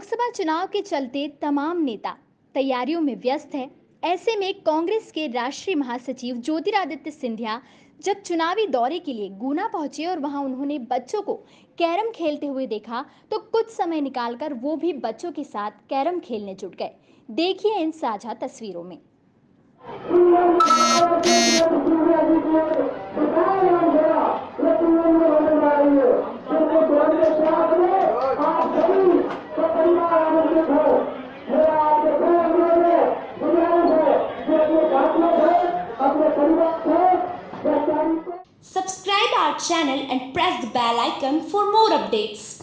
लोकसभा चुनाव के चलते तमाम नेता तैयारियों में व्यस्त है। ऐसे में कांग्रेस के राष्ट्रीय महासचिव ज्योतिरादित्य सिंधिया जब चुनावी दौरे के लिए गुना पहुँचे और वहाँ उन्होंने बच्चों को कैरम खेलते हुए देखा तो कुछ समय निकालकर वो भी बच्चों के साथ कैरम खेलने जुट गए। देखिए इन साझा तस्वीरों में। Subscribe our channel and press the bell icon for more updates.